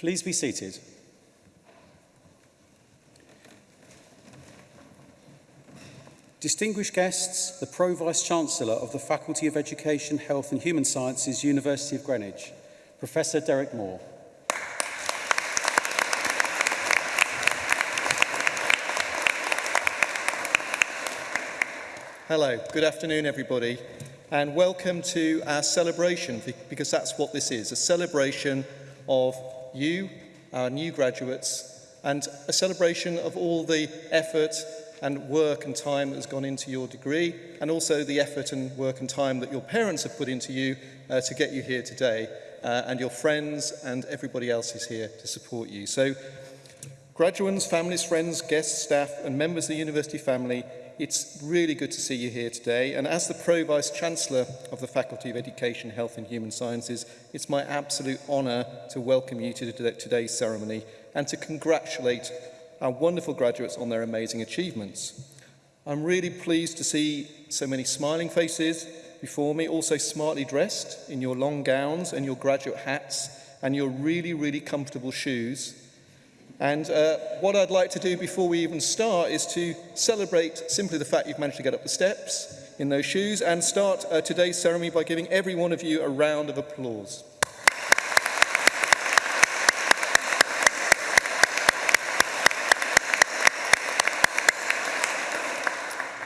Please be seated. Distinguished guests, the Pro-Vice-Chancellor of the Faculty of Education, Health and Human Sciences, University of Greenwich, Professor Derek Moore. Hello, good afternoon everybody and welcome to our celebration because that's what this is, a celebration of you, our new graduates, and a celebration of all the effort and work and time that has gone into your degree, and also the effort and work and time that your parents have put into you uh, to get you here today, uh, and your friends and everybody else is here to support you. So, graduates, families, friends, guests, staff, and members of the university family It's really good to see you here today. And as the Pro-Vice Chancellor of the Faculty of Education, Health and Human Sciences, it's my absolute honour to welcome you to today's ceremony and to congratulate our wonderful graduates on their amazing achievements. I'm really pleased to see so many smiling faces before me, also smartly dressed in your long gowns and your graduate hats and your really, really comfortable shoes And uh, what I'd like to do before we even start is to celebrate simply the fact you've managed to get up the steps in those shoes and start uh, today's ceremony by giving every one of you a round of applause.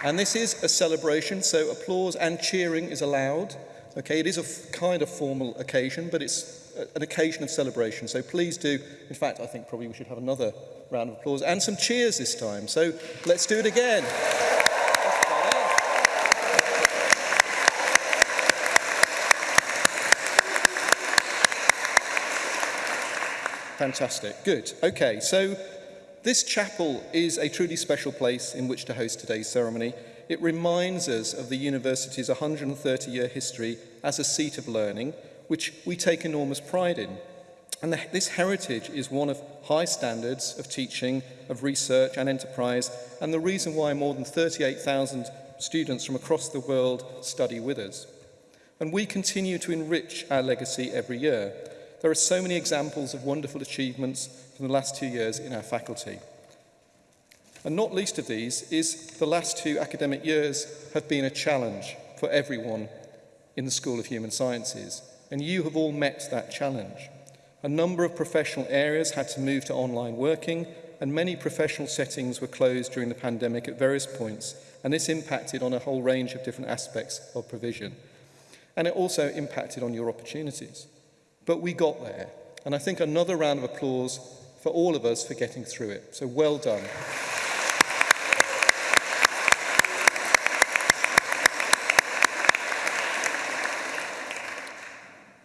And this is a celebration, so applause and cheering is allowed. Okay, it is a kind of formal occasion, but it's an occasion of celebration. So please do, in fact, I think probably we should have another round of applause and some cheers this time. So let's do it again. Fantastic. Good. Okay, so this chapel is a truly special place in which to host today's ceremony. It reminds us of the university's 130-year history as a seat of learning which we take enormous pride in. And the, this heritage is one of high standards of teaching, of research and enterprise, and the reason why more than 38,000 students from across the world study with us. And we continue to enrich our legacy every year. There are so many examples of wonderful achievements from the last two years in our faculty. And not least of these is the last two academic years have been a challenge for everyone in the School of Human Sciences and you have all met that challenge. A number of professional areas had to move to online working, and many professional settings were closed during the pandemic at various points, and this impacted on a whole range of different aspects of provision. And it also impacted on your opportunities. But we got there, and I think another round of applause for all of us for getting through it. So well done.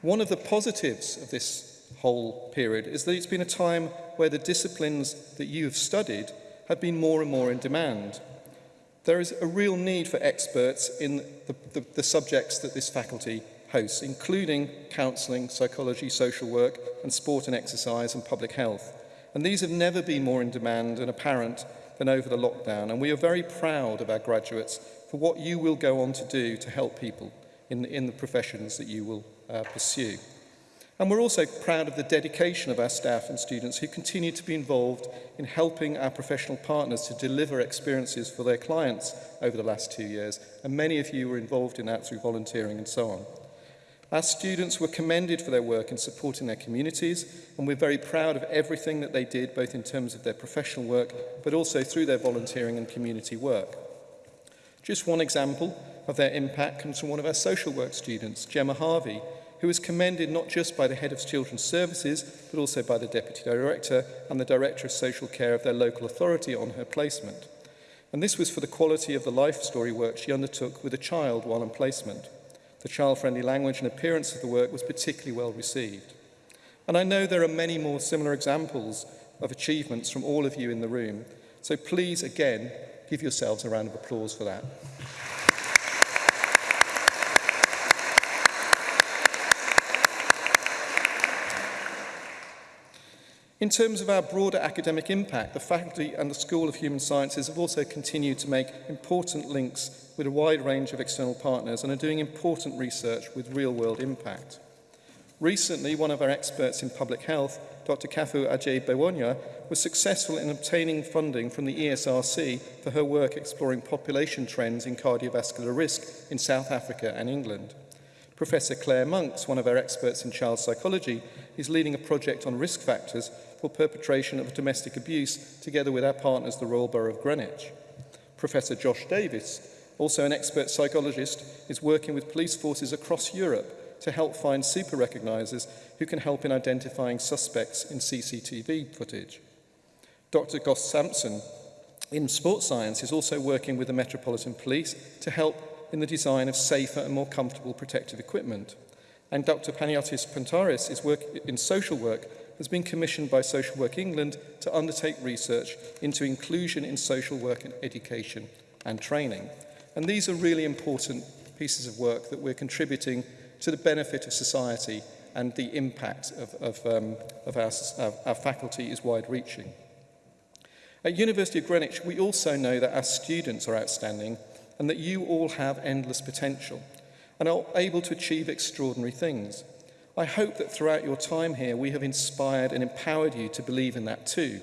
One of the positives of this whole period is that it's been a time where the disciplines that you have studied have been more and more in demand. There is a real need for experts in the, the, the subjects that this faculty hosts, including counselling, psychology, social work, and sport and exercise and public health. And these have never been more in demand and apparent than over the lockdown. And we are very proud of our graduates for what you will go on to do to help people in, in the professions that you will uh, pursue. And we're also proud of the dedication of our staff and students who continue to be involved in helping our professional partners to deliver experiences for their clients over the last two years. And many of you were involved in that through volunteering and so on. Our students were commended for their work in supporting their communities, and we're very proud of everything that they did, both in terms of their professional work, but also through their volunteering and community work. Just one example of their impact comes from one of our social work students, Gemma Harvey, who was commended not just by the head of children's services, but also by the deputy director and the director of social care of their local authority on her placement. And this was for the quality of the life story work she undertook with a child while in placement. The child-friendly language and appearance of the work was particularly well received. And I know there are many more similar examples of achievements from all of you in the room. So please, again, give yourselves a round of applause for that. In terms of our broader academic impact, the faculty and the School of Human Sciences have also continued to make important links with a wide range of external partners and are doing important research with real-world impact. Recently, one of our experts in public health, Dr. Kafu Ajay Bewonya, was successful in obtaining funding from the ESRC for her work exploring population trends in cardiovascular risk in South Africa and England. Professor Claire Monks, one of our experts in child psychology, is leading a project on risk factors for perpetration of domestic abuse together with our partners, the Royal Borough of Greenwich. Professor Josh Davis, also an expert psychologist, is working with police forces across Europe to help find super recognisers who can help in identifying suspects in CCTV footage. Dr. Goss Sampson in sports science is also working with the Metropolitan Police to help in the design of safer and more comfortable protective equipment. And Dr. Panagiotis Pentaris is working in social work has been commissioned by Social Work England to undertake research into inclusion in social work and education and training. And these are really important pieces of work that we're contributing to the benefit of society and the impact of, of, um, of our, our, our faculty is wide-reaching. At University of Greenwich, we also know that our students are outstanding and that you all have endless potential and are able to achieve extraordinary things. I hope that throughout your time here, we have inspired and empowered you to believe in that too.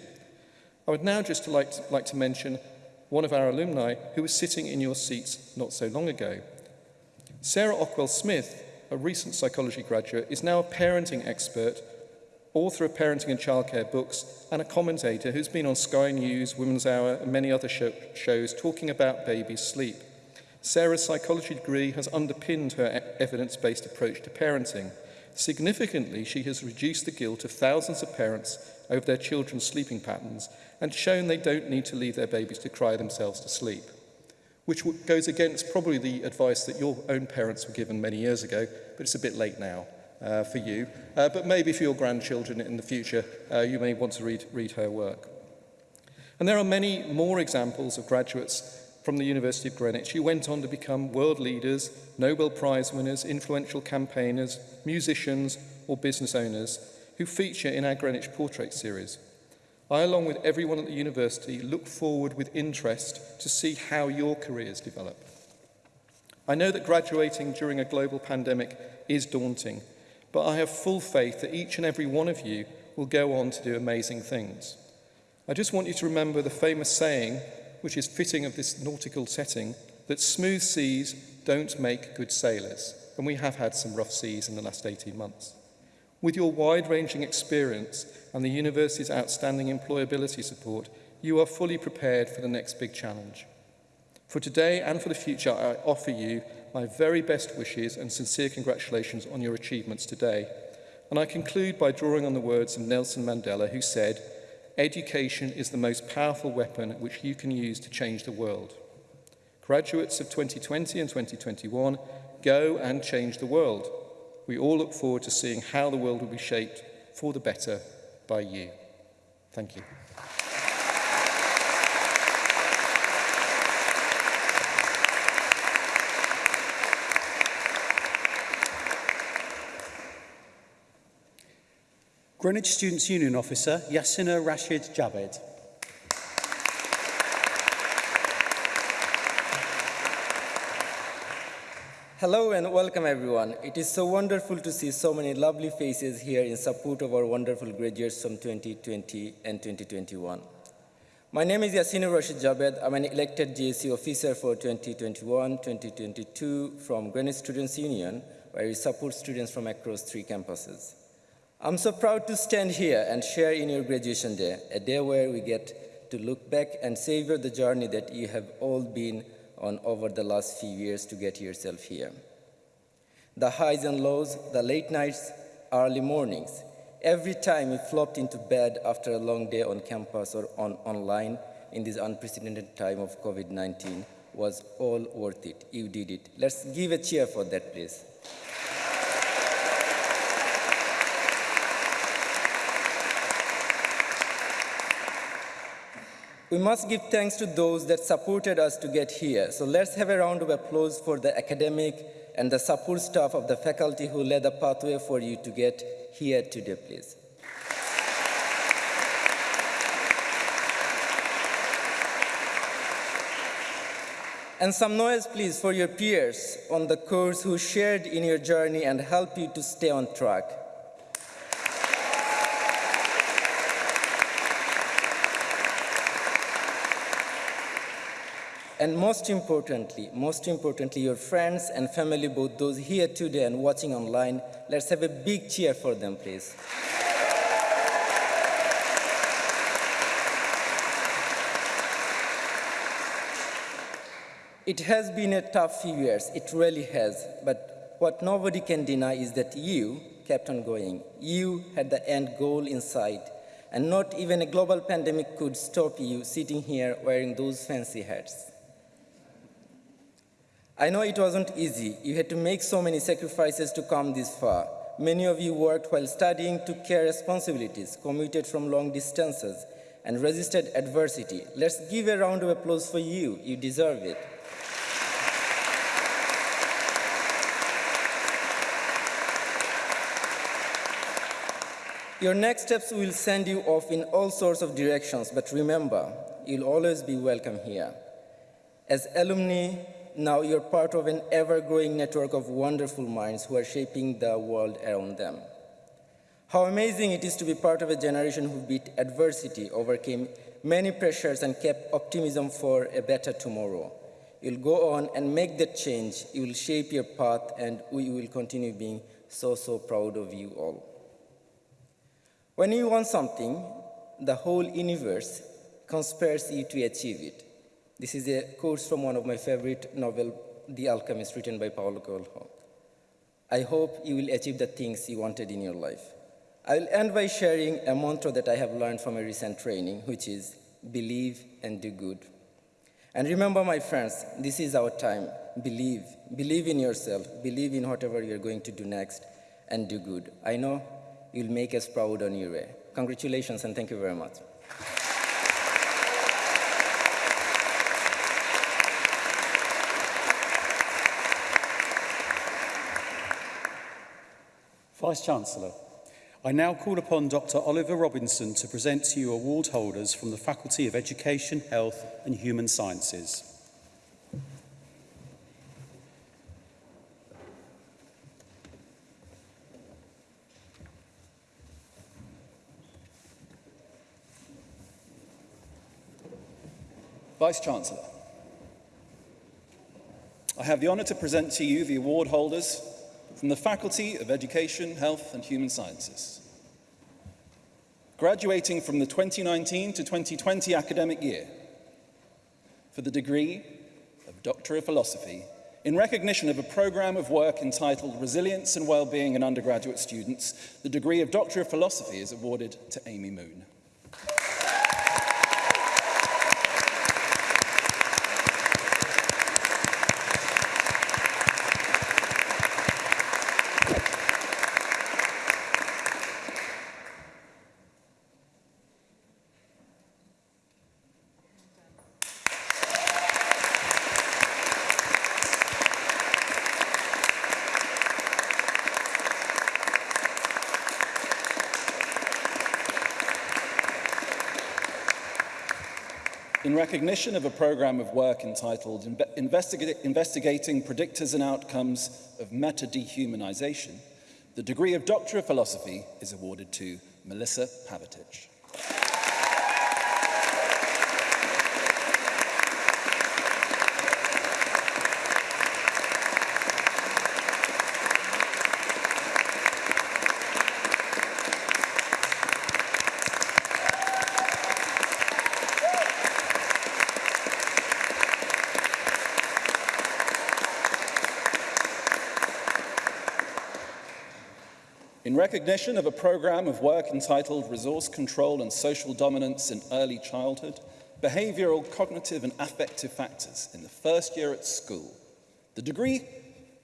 I would now just like to, like to mention one of our alumni who was sitting in your seats not so long ago. Sarah Ockwell Smith, a recent psychology graduate, is now a parenting expert, author of parenting and childcare books, and a commentator who's been on Sky News, Women's Hour, and many other show shows talking about babies' sleep. Sarah's psychology degree has underpinned her evidence-based approach to parenting. Significantly, she has reduced the guilt of thousands of parents over their children's sleeping patterns and shown they don't need to leave their babies to cry themselves to sleep, which goes against probably the advice that your own parents were given many years ago, but it's a bit late now uh, for you. Uh, but maybe for your grandchildren in the future, uh, you may want to read, read her work. And there are many more examples of graduates from the University of Greenwich who went on to become world leaders, Nobel Prize winners, influential campaigners, musicians or business owners who feature in our Greenwich Portrait series. I, along with everyone at the university, look forward with interest to see how your careers develop. I know that graduating during a global pandemic is daunting, but I have full faith that each and every one of you will go on to do amazing things. I just want you to remember the famous saying which is fitting of this nautical setting, that smooth seas don't make good sailors, and we have had some rough seas in the last 18 months. With your wide-ranging experience and the university's outstanding employability support, you are fully prepared for the next big challenge. For today and for the future, I offer you my very best wishes and sincere congratulations on your achievements today. And I conclude by drawing on the words of Nelson Mandela, who said, Education is the most powerful weapon which you can use to change the world. Graduates of 2020 and 2021, go and change the world. We all look forward to seeing how the world will be shaped for the better by you. Thank you. Greenwich Students' Union Officer Yasina Rashid Jabed. Hello and welcome everyone. It is so wonderful to see so many lovely faces here in support of our wonderful graduates from 2020 and 2021. My name is Yasina Rashid Jabed. I'm an elected GSC officer for 2021-2022 from Greenwich Students' Union, where we support students from across three campuses. I'm so proud to stand here and share in your graduation day, a day where we get to look back and savor the journey that you have all been on over the last few years to get yourself here. The highs and lows, the late nights, early mornings, every time you flopped into bed after a long day on campus or on online in this unprecedented time of COVID-19 was all worth it. You did it. Let's give a cheer for that, please. We must give thanks to those that supported us to get here. So let's have a round of applause for the academic and the support staff of the faculty who led the pathway for you to get here today, please. And some noise, please, for your peers on the course who shared in your journey and helped you to stay on track. And most importantly, most importantly, your friends and family, both those here today and watching online, let's have a big cheer for them, please. It has been a tough few years, it really has, but what nobody can deny is that you kept on going. You had the end goal in sight, and not even a global pandemic could stop you sitting here wearing those fancy hats. I know it wasn't easy. You had to make so many sacrifices to come this far. Many of you worked while studying, took care responsibilities, commuted from long distances, and resisted adversity. Let's give a round of applause for you. You deserve it. Your next steps will send you off in all sorts of directions, but remember, you'll always be welcome here. As alumni, now you're part of an ever-growing network of wonderful minds who are shaping the world around them. How amazing it is to be part of a generation who beat adversity, overcame many pressures, and kept optimism for a better tomorrow. You'll go on and make that change. You will shape your path, and we will continue being so, so proud of you all. When you want something, the whole universe conspires you to achieve it. This is a quote from one of my favorite novel, The Alchemist, written by Paulo Coelho. I hope you will achieve the things you wanted in your life. I will end by sharing a mantra that I have learned from a recent training, which is believe and do good. And remember, my friends, this is our time. Believe. Believe in yourself. Believe in whatever you're going to do next and do good. I know you'll make us proud on your way. Congratulations and thank you very much. Vice-Chancellor, I now call upon Dr Oliver Robinson to present to you award holders from the Faculty of Education, Health and Human Sciences. Vice-Chancellor, I have the honour to present to you the award holders from the Faculty of Education, Health and Human Sciences. Graduating from the 2019 to 2020 academic year for the degree of Doctor of Philosophy in recognition of a programme of work entitled Resilience and Wellbeing in Undergraduate Students, the degree of Doctor of Philosophy is awarded to Amy Moon. In recognition of a programme of work entitled Investiga Investigating Predictors and Outcomes of Meta-Dehumanization, the degree of Doctor of Philosophy is awarded to Melissa Pavatic. Recognition of a program of work entitled Resource Control and Social Dominance in Early Childhood, Behavioral, Cognitive and Affective Factors in the first year at school, the degree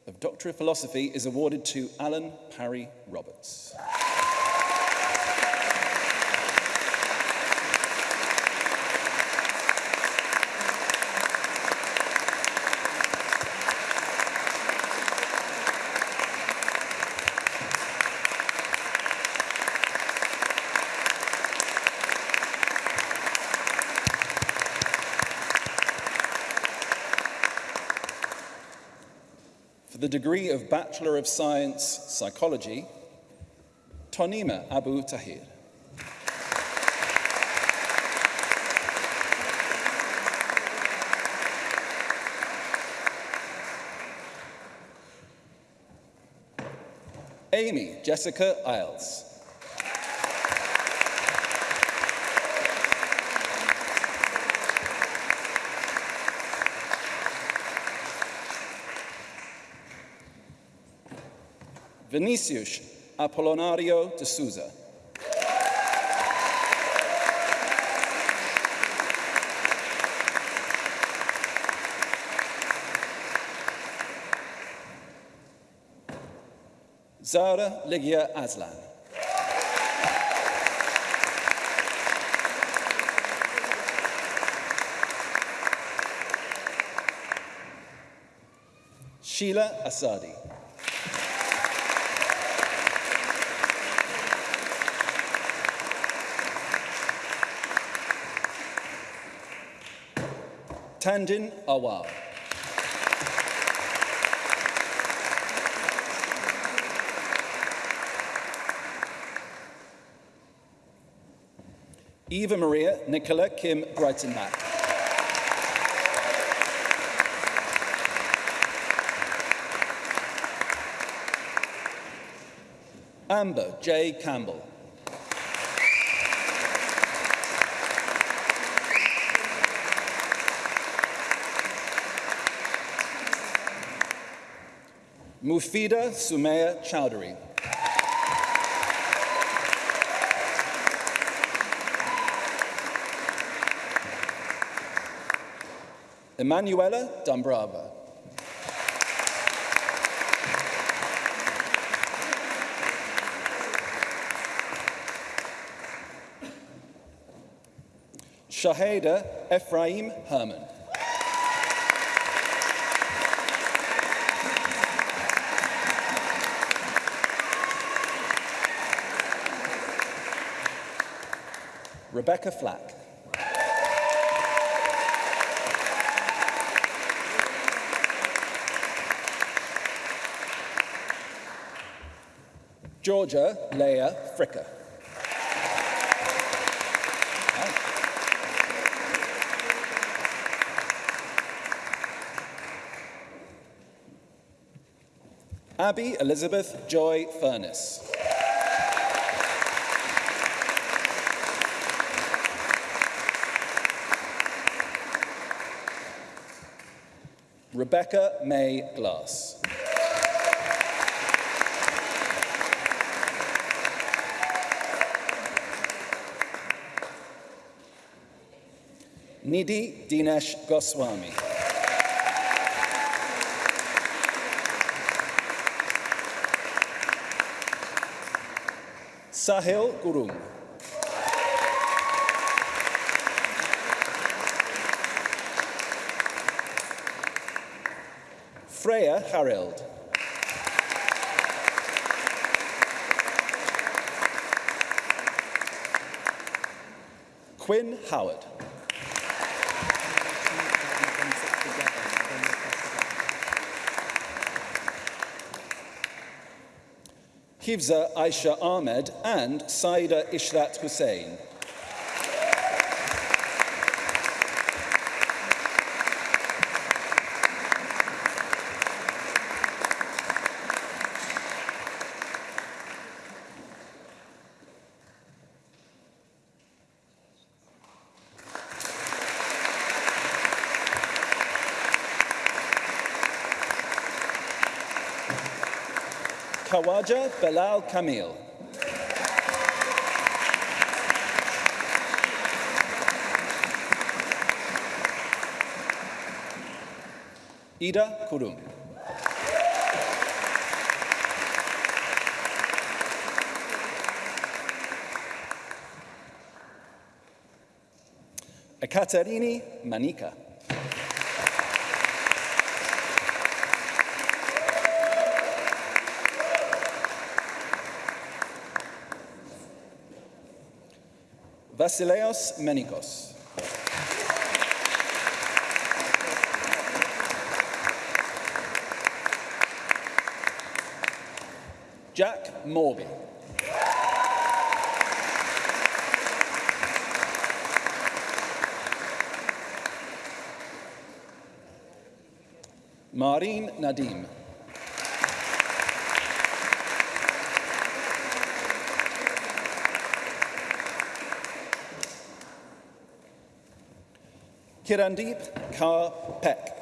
of Doctor of Philosophy is awarded to Alan Parry Roberts. the degree of Bachelor of Science Psychology, Tonima Abu Tahir. Amy Jessica Isles. Vinicius Apollonario de Souza. Zara Ligia Aslan. Sheila Asadi. Tandin Awal. Eva Maria Nicola Kim Brighton Breitenbach. Amber J. Campbell. Mufida Sumaya Chowdhury. Emanuela Dumbrava. Shaheda Ephraim Herman. Rebecca Flack. Georgia Leah Fricker. Abby Elizabeth Joy Furness. Rebecca May Glass. Nidhi Dinesh Goswami. Sahil Gurung. Freya Harold. Quinn Howard. Hifza Aisha Ahmed and Saida Ishrat Hussein. Kawaja Belal Kamil. Ida Kurum. Ekaterini Manika. Vasileos Menikos. Jack Morby. Maureen Nadim. Kirandeep Kaur Peck.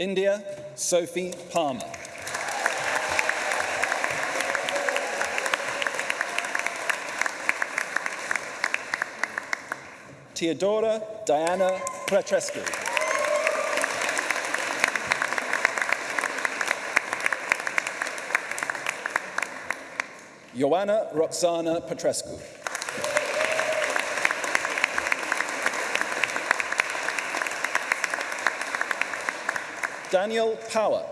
India Sophie Palmer. Theodora Diana Petrescu. Ioana Roxana Petrescu. Daniel Power.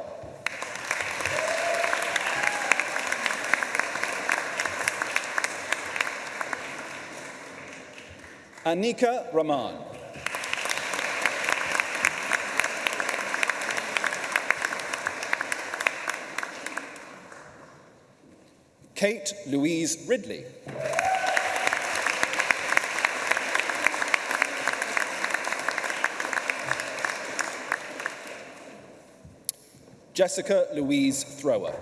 Anika Rahman. Kate Louise Ridley. Jessica Louise Thrower.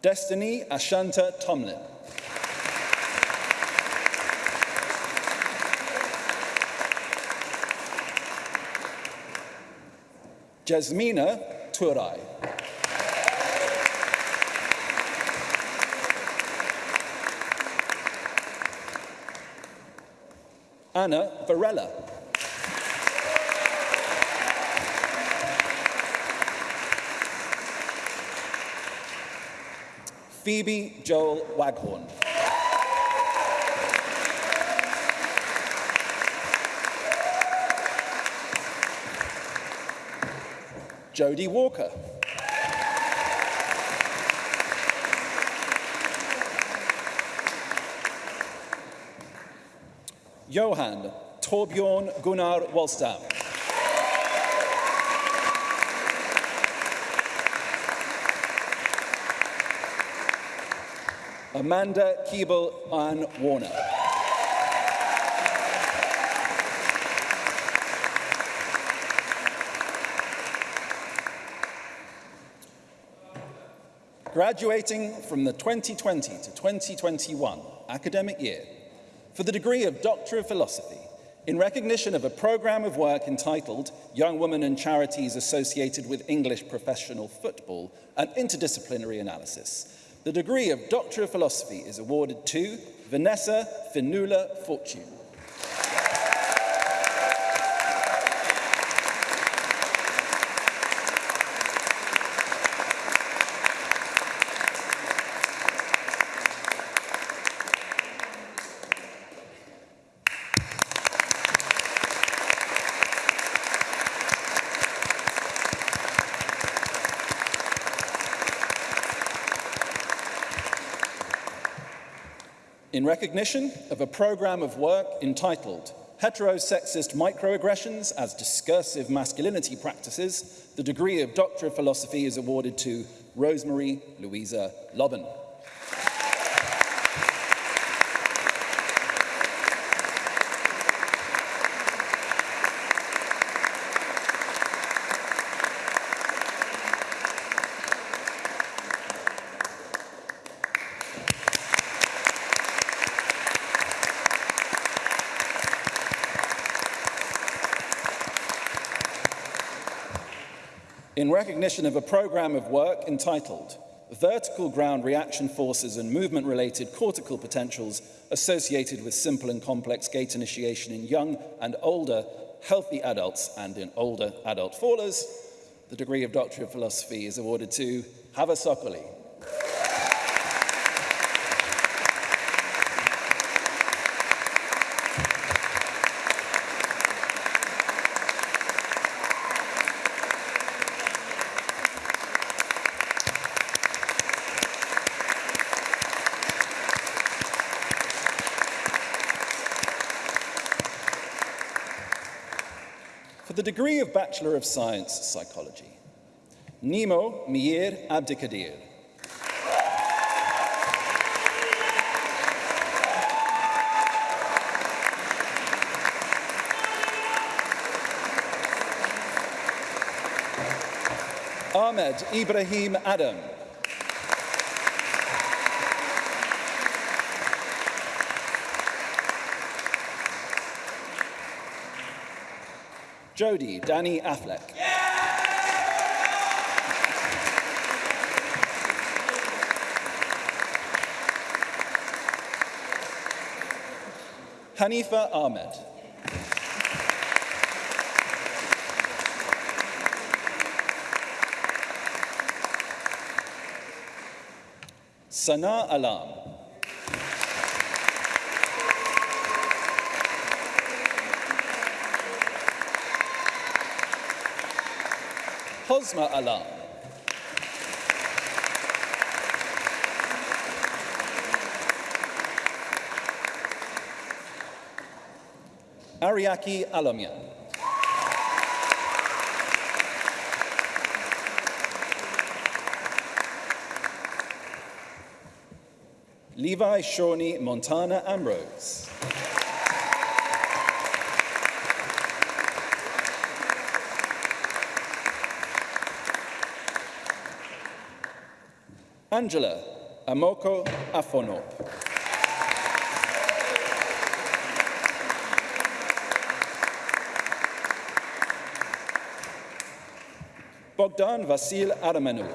Destiny Ashanta Tomlin. Jasmina Turai. Anna Varela. Phoebe Joel Waghorn. Jodie Walker. Johan Torbjorn Gunnar Wallstam. Amanda Keeble Ann Warner. Graduating from the 2020 to 2021 academic year for the degree of Doctor of Philosophy in recognition of a programme of work entitled Young Women and Charities Associated with English Professional Football, an Interdisciplinary Analysis. The degree of Doctor of Philosophy is awarded to Vanessa Finula Fortune. In recognition of a programme of work entitled Heterosexist Microaggressions as Discursive Masculinity Practices, the degree of Doctor of Philosophy is awarded to Rosemary Louisa Lobben. Recognition of a programme of work entitled Vertical Ground Reaction Forces and Movement-Related Cortical Potentials Associated with Simple and Complex Gait Initiation in Young and Older Healthy Adults and in Older Adult Fallers. The degree of Doctor of Philosophy is awarded to Hava Sokoli. degree of Bachelor of Science Psychology. Nemo Mir Abdikadir. Ahmed Ibrahim Adam. Jody Danny Affleck. Hanifa Ahmed. Sana Alam. Hosma Alam. Ariaki Alamian. Levi Shawnee Montana Ambrose. Angela Amoko Afonop. Bogdan Vasil Adamanu.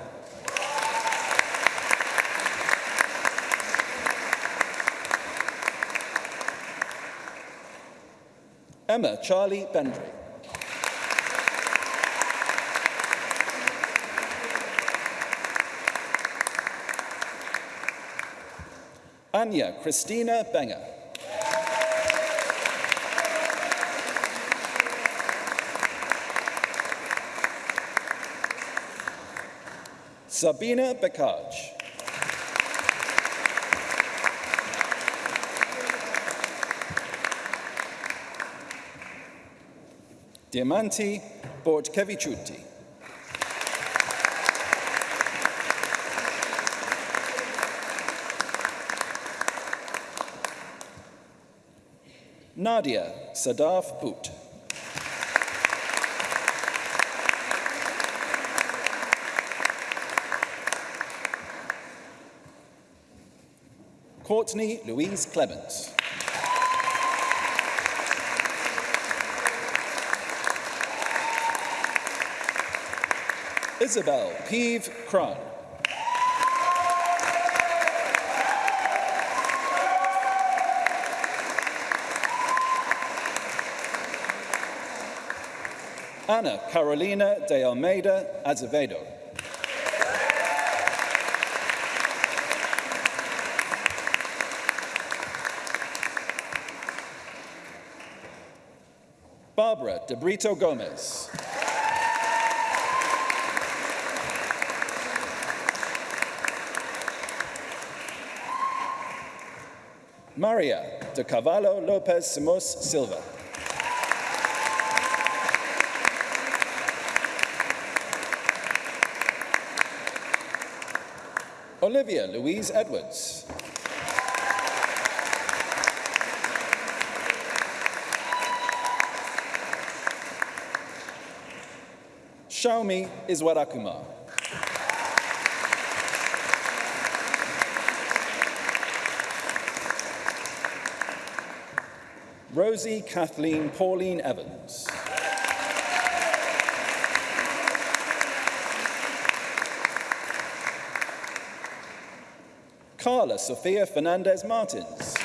Emma Charlie Bendry. Anya Christina Benger. Sabina Bekaj. Diamanti Bortkevichuti. Nadia Sadaf Boot. Courtney Louise Clements. Isabel Peeve Cron. Ana Carolina de Almeida Azevedo. Barbara De Brito Gomez. Maria de Cavallo Lopez Simos Silva. Olivia Louise Edwards. Xiaomi Iswarakumar. Rosie Kathleen Pauline Evans. Carla Sofia Fernandez Martins.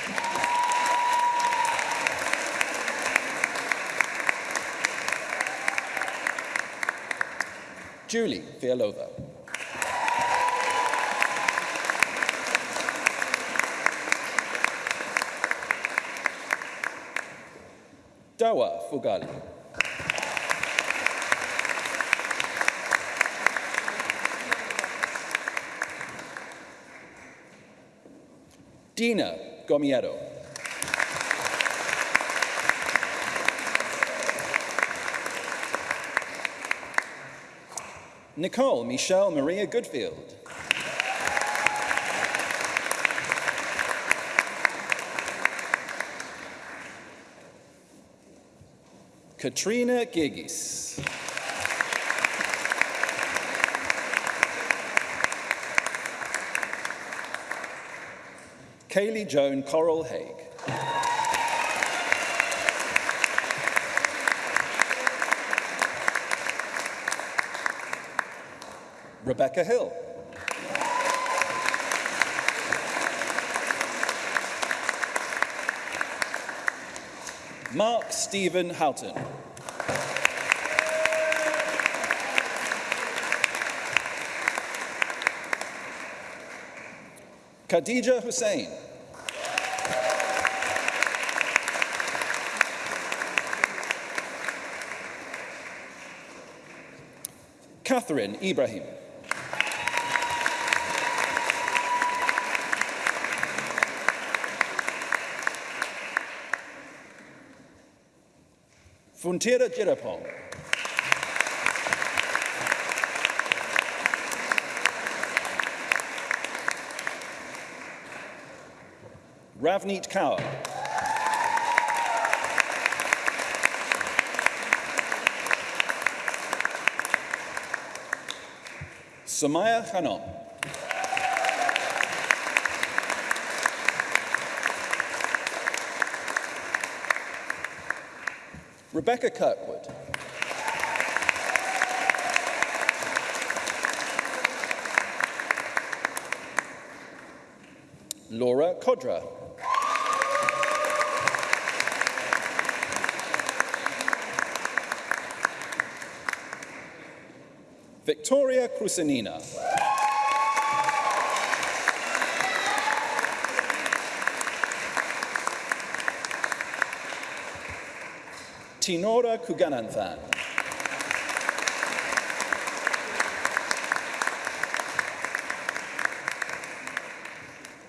Julie Fialova. Dawa Fugali. Dina Gomiero. Nicole Michelle Maria Goodfield. Katrina Gigis. Kaylee Joan Coral Haig. Rebecca Hill. Mark Stephen Houghton. Khadija Hussein. Catherine Ibrahim. Funtira Jirapong. Ravneet Kaur. Samaya Khanom. Rebecca Kirkwood. Laura Kodra. Victoria Krusenina. Tinora Kugananthan.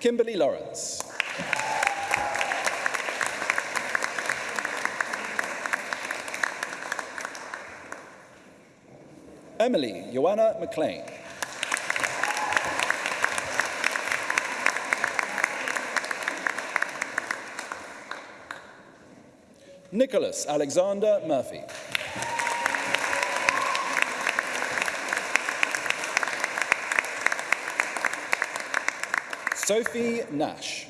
Kimberly Lawrence. Emily Joanna McLean. Nicholas Alexander Murphy. Sophie Nash.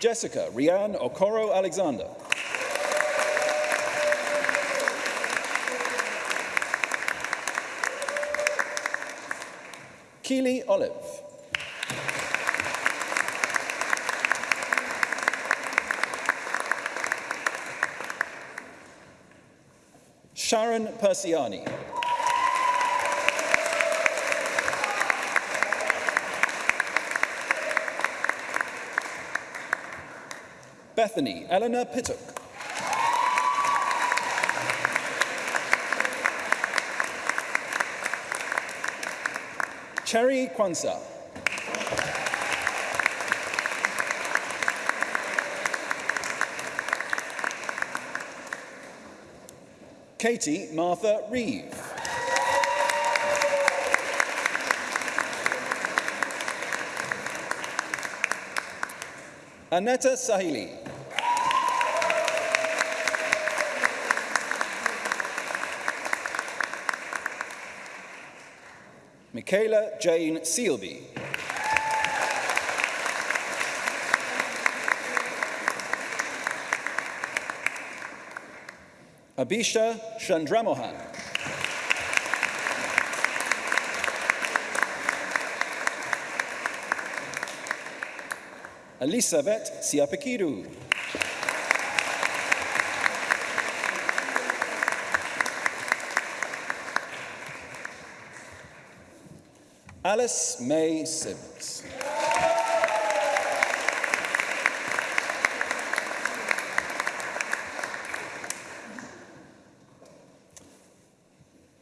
Jessica Rianne Okoro Alexander. Keely Olive. Sharon Persiani. Bethany Eleanor Pittock. Cherry Kwanzaa. Katie Martha Reeve. Aneta Sahili. Michaela Jane Sealby. Abisha Chandramohan. Elisabeth Siapakidu. Alice May Sims.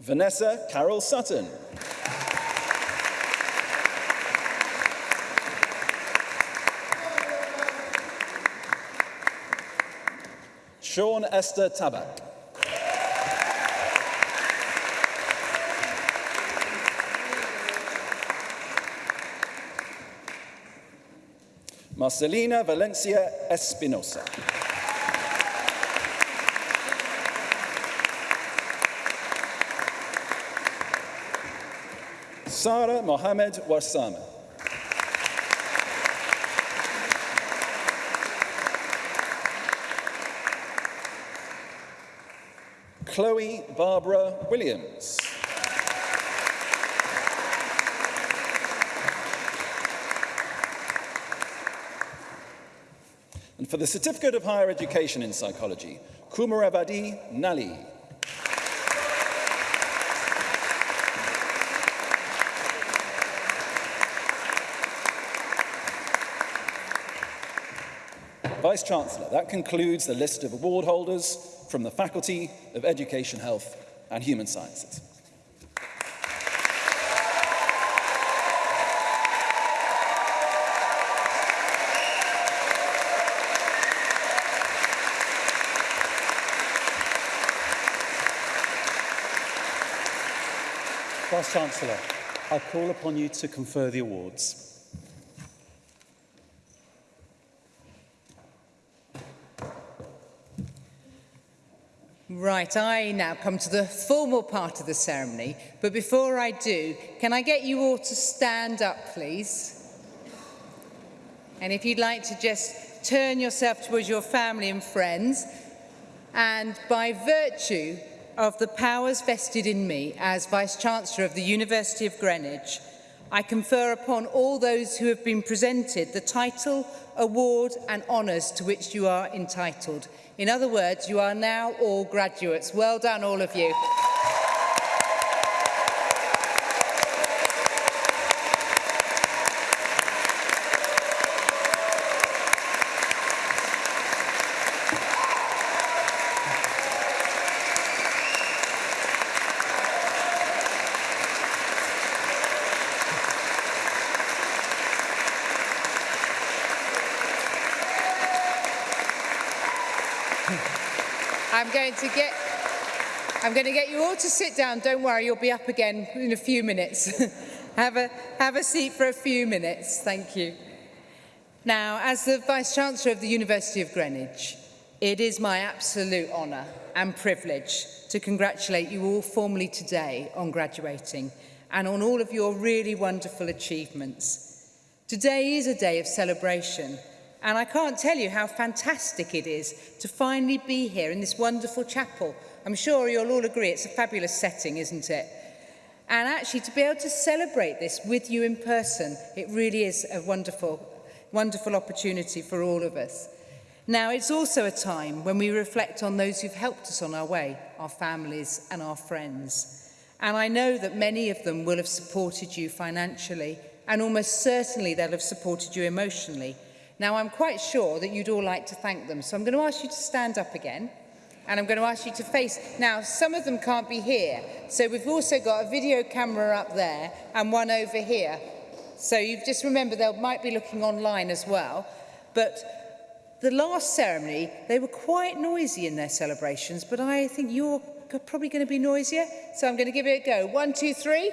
Vanessa Carol Sutton. Sean Esther Tabak. Marcelina Valencia Espinosa. Sara Mohamed Warsame. Chloe Barbara Williams. And for the Certificate of Higher Education in Psychology, Kumarabadi Nali. Vice-Chancellor, that concludes the list of award holders from the Faculty of Education, Health and Human Sciences. Chancellor, I call upon you to confer the awards. Right, I now come to the formal part of the ceremony, but before I do, can I get you all to stand up, please? And if you'd like to just turn yourself towards your family and friends, and by virtue of the powers vested in me as Vice-Chancellor of the University of Greenwich, I confer upon all those who have been presented the title, award and honours to which you are entitled. In other words, you are now all graduates. Well done, all of you. going to get... I'm going to get you all to sit down. Don't worry, you'll be up again in a few minutes. have, a, have a seat for a few minutes. Thank you. Now, as the Vice-Chancellor of the University of Greenwich, it is my absolute honour and privilege to congratulate you all formally today on graduating and on all of your really wonderful achievements. Today is a day of celebration – And I can't tell you how fantastic it is to finally be here in this wonderful chapel. I'm sure you'll all agree it's a fabulous setting, isn't it? And actually to be able to celebrate this with you in person, it really is a wonderful, wonderful opportunity for all of us. Now, it's also a time when we reflect on those who've helped us on our way, our families and our friends. And I know that many of them will have supported you financially and almost certainly they'll have supported you emotionally Now, I'm quite sure that you'd all like to thank them, so I'm going to ask you to stand up again. And I'm going to ask you to face... Now, some of them can't be here, so we've also got a video camera up there and one over here. So you just remember they might be looking online as well. But the last ceremony, they were quite noisy in their celebrations, but I think you're probably going to be noisier. So I'm going to give it a go. One, two, three.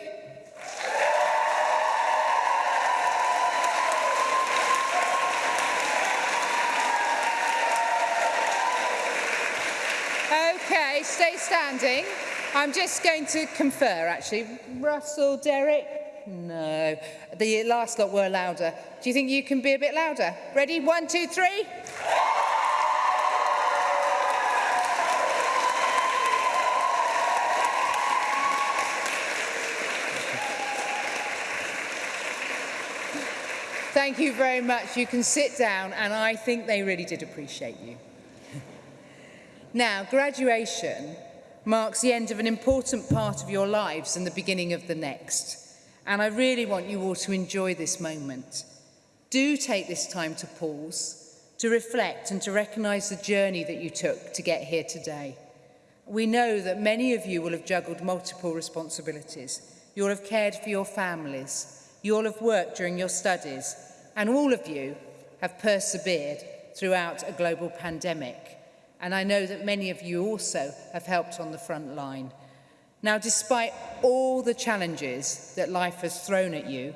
stay standing. I'm just going to confer, actually. Russell, Derek? No. The last lot were louder. Do you think you can be a bit louder? Ready? One, two, three. Thank you very much. You can sit down, and I think they really did appreciate you. Now, graduation marks the end of an important part of your lives and the beginning of the next. And I really want you all to enjoy this moment. Do take this time to pause, to reflect and to recognise the journey that you took to get here today. We know that many of you will have juggled multiple responsibilities. You'll have cared for your families. You'll have worked during your studies. And all of you have persevered throughout a global pandemic. And I know that many of you also have helped on the front line. Now, despite all the challenges that life has thrown at you,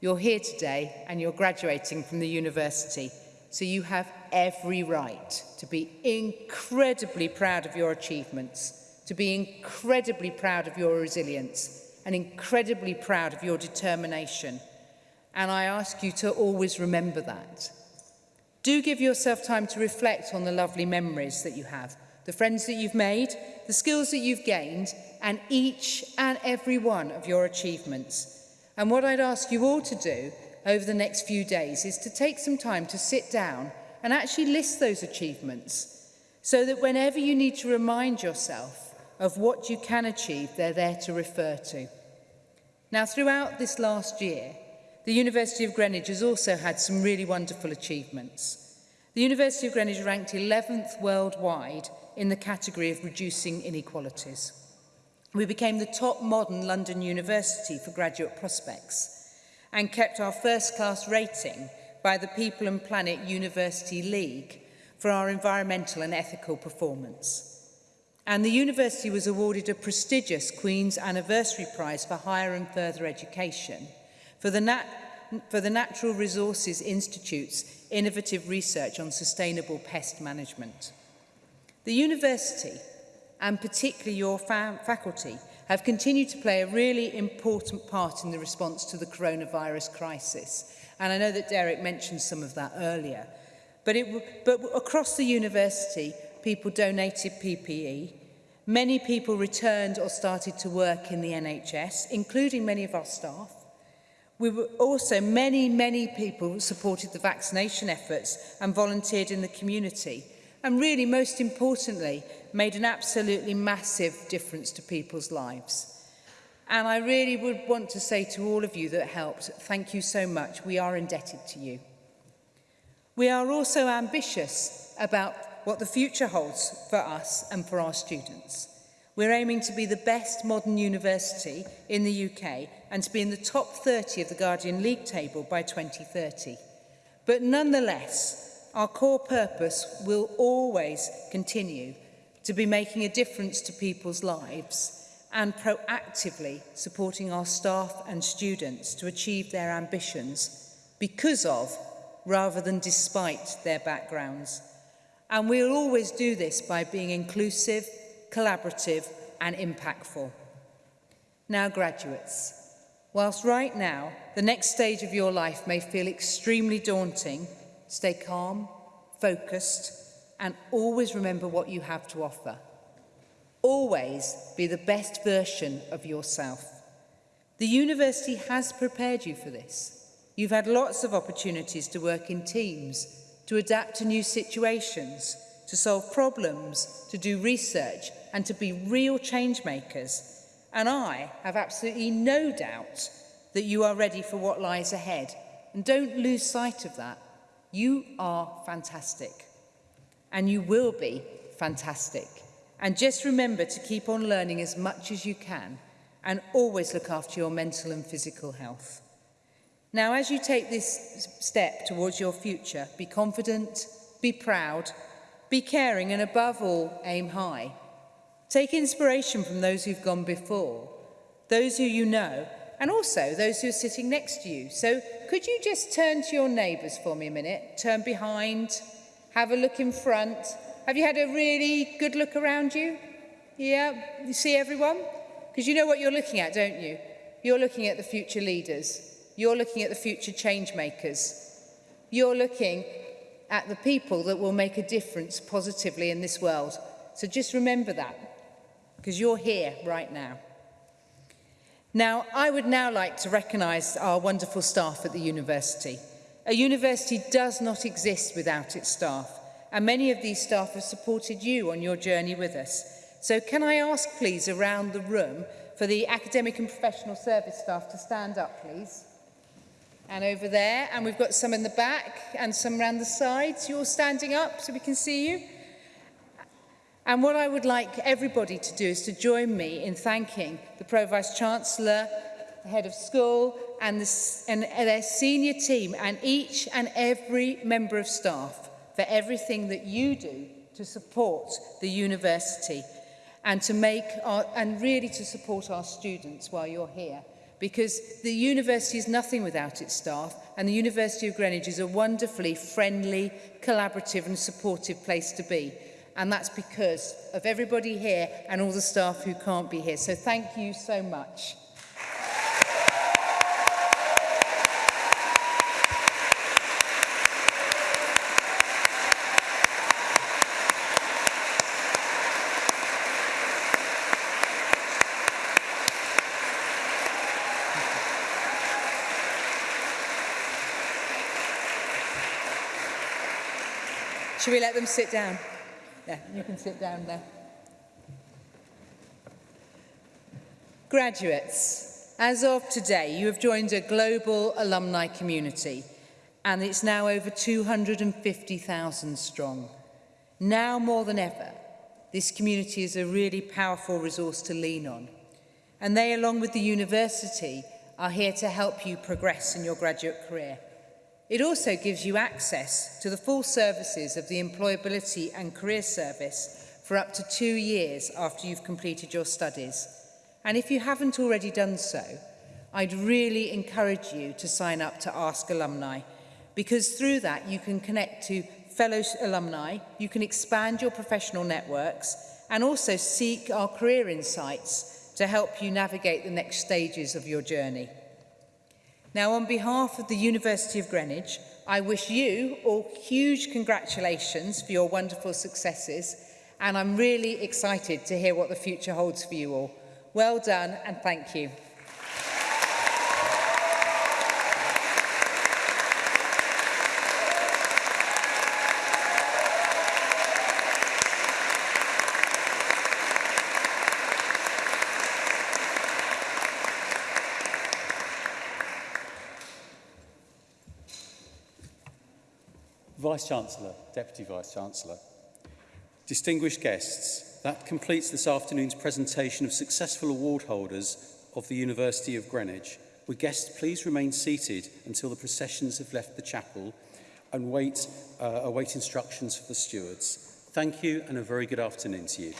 you're here today and you're graduating from the university. So you have every right to be incredibly proud of your achievements, to be incredibly proud of your resilience and incredibly proud of your determination. And I ask you to always remember that. Do give yourself time to reflect on the lovely memories that you have, the friends that you've made, the skills that you've gained, and each and every one of your achievements. And what I'd ask you all to do over the next few days is to take some time to sit down and actually list those achievements so that whenever you need to remind yourself of what you can achieve, they're there to refer to. Now, throughout this last year, the University of Greenwich has also had some really wonderful achievements. The University of Greenwich ranked 11th worldwide in the category of reducing inequalities. We became the top modern London university for graduate prospects and kept our first class rating by the People and Planet University League for our environmental and ethical performance. And the university was awarded a prestigious Queen's Anniversary Prize for Higher and Further Education – For the, nat for the Natural Resources Institute's innovative research on sustainable pest management. The university, and particularly your faculty, have continued to play a really important part in the response to the coronavirus crisis. And I know that Derek mentioned some of that earlier. But, it, but across the university, people donated PPE. Many people returned or started to work in the NHS, including many of our staff. We were also many, many people supported the vaccination efforts and volunteered in the community. And really, most importantly, made an absolutely massive difference to people's lives. And I really would want to say to all of you that helped, thank you so much. We are indebted to you. We are also ambitious about what the future holds for us and for our students. We're aiming to be the best modern university in the UK and to be in the top 30 of the Guardian League table by 2030. But nonetheless, our core purpose will always continue to be making a difference to people's lives and proactively supporting our staff and students to achieve their ambitions because of, rather than despite, their backgrounds. And we'll always do this by being inclusive, collaborative and impactful. Now graduates, whilst right now the next stage of your life may feel extremely daunting, stay calm, focused and always remember what you have to offer. Always be the best version of yourself. The university has prepared you for this. You've had lots of opportunities to work in teams, to adapt to new situations, to solve problems, to do research and to be real change makers. And I have absolutely no doubt that you are ready for what lies ahead. And don't lose sight of that. You are fantastic. And you will be fantastic. And just remember to keep on learning as much as you can and always look after your mental and physical health. Now, as you take this step towards your future, be confident, be proud, be caring, and above all, aim high. Take inspiration from those who've gone before, those who you know, and also those who are sitting next to you. So could you just turn to your neighbours for me a minute? Turn behind, have a look in front. Have you had a really good look around you? Yeah, you see everyone? Because you know what you're looking at, don't you? You're looking at the future leaders. You're looking at the future change makers. You're looking at the people that will make a difference positively in this world. So just remember that because you're here right now. Now, I would now like to recognise our wonderful staff at the university. A university does not exist without its staff, and many of these staff have supported you on your journey with us. So can I ask, please, around the room for the academic and professional service staff to stand up, please? And over there, and we've got some in the back and some around the sides. You're standing up so we can see you. And what I would like everybody to do is to join me in thanking the Pro Vice-Chancellor, the head of school and, the, and their senior team and each and every member of staff for everything that you do to support the university and to make our, and really to support our students while you're here because the university is nothing without its staff and the University of Greenwich is a wonderfully friendly, collaborative and supportive place to be. And that's because of everybody here and all the staff who can't be here. So thank you so much. Should we let them sit down? Yeah, you can sit down there. Graduates, as of today, you have joined a global alumni community and it's now over 250,000 strong. Now more than ever, this community is a really powerful resource to lean on. And they, along with the university, are here to help you progress in your graduate career. It also gives you access to the full services of the Employability and Career Service for up to two years after you've completed your studies. And if you haven't already done so, I'd really encourage you to sign up to Ask Alumni, because through that you can connect to fellow alumni, you can expand your professional networks, and also seek our career insights to help you navigate the next stages of your journey. Now, on behalf of the University of Greenwich, I wish you all huge congratulations for your wonderful successes, and I'm really excited to hear what the future holds for you all. Well done, and thank you. Vice-Chancellor, Deputy Vice-Chancellor, distinguished guests, that completes this afternoon's presentation of successful award holders of the University of Greenwich. Would guests please remain seated until the processions have left the chapel and wait, uh, await instructions for the stewards. Thank you and a very good afternoon to you.